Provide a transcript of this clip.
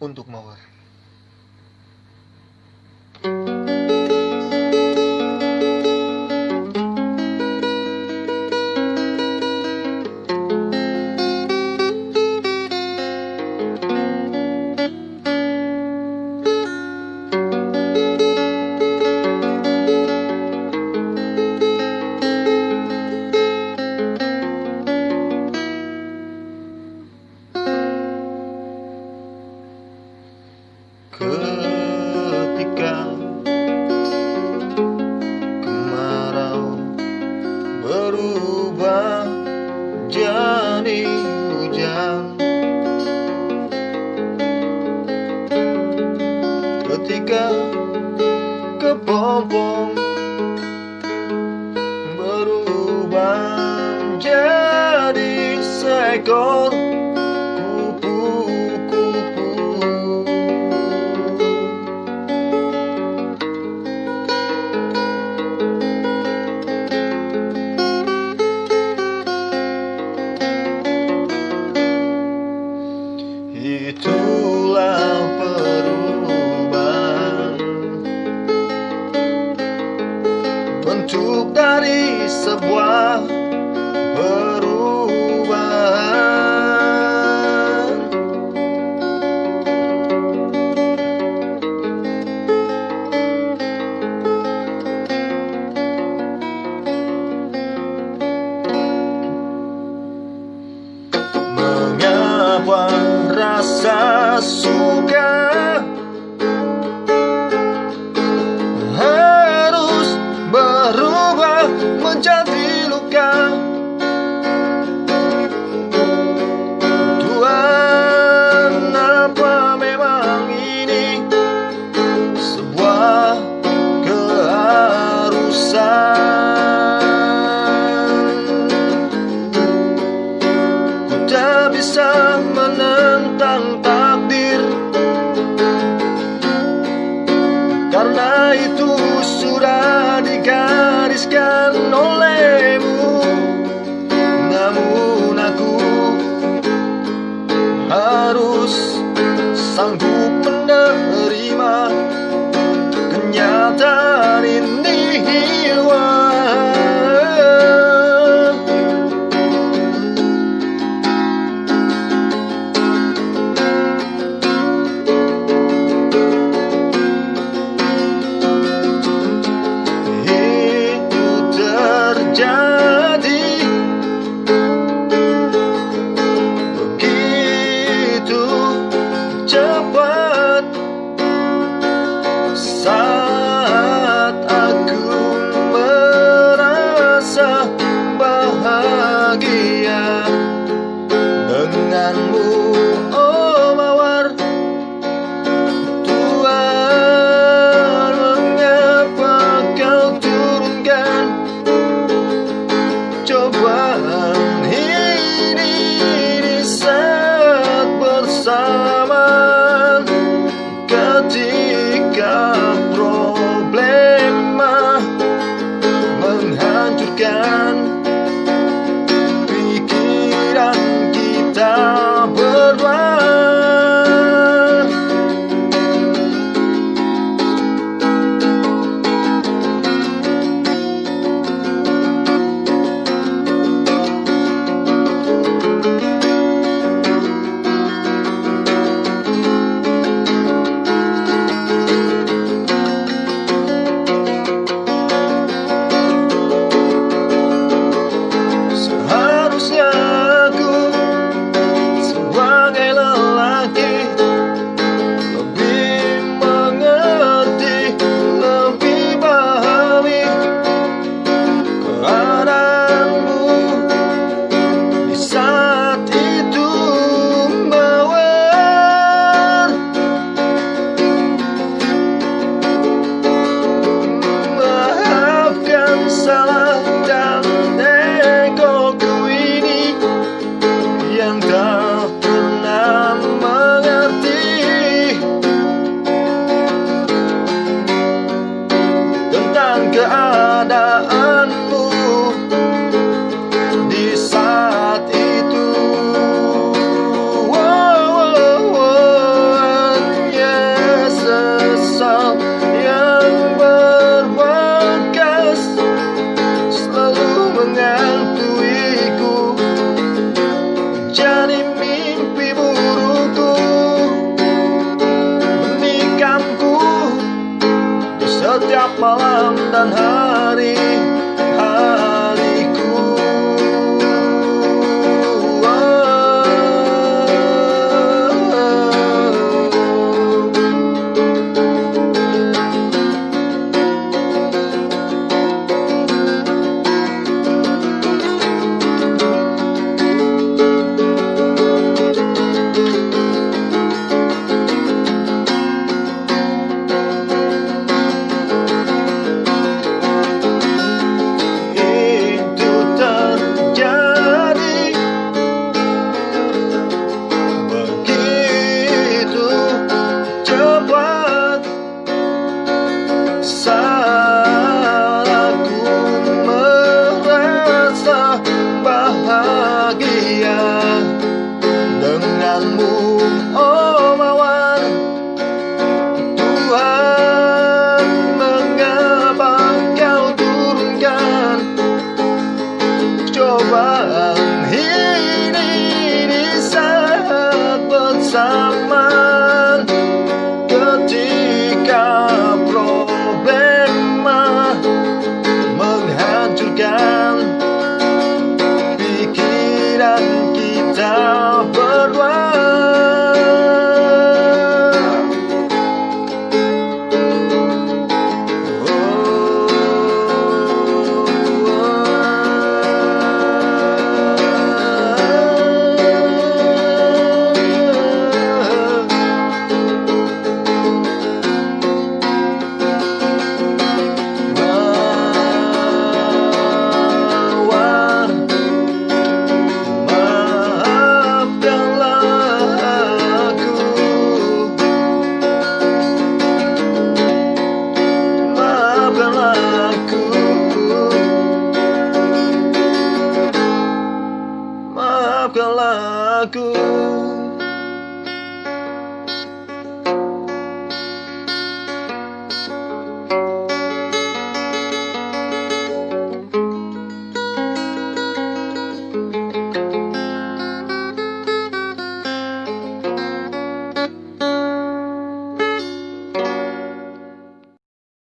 untuk mawar. sombong berubah jadi sekor bisa menentang bahagia denganmu oh mawar Tuhan mengapa kau turunkan? Coba Down. Aku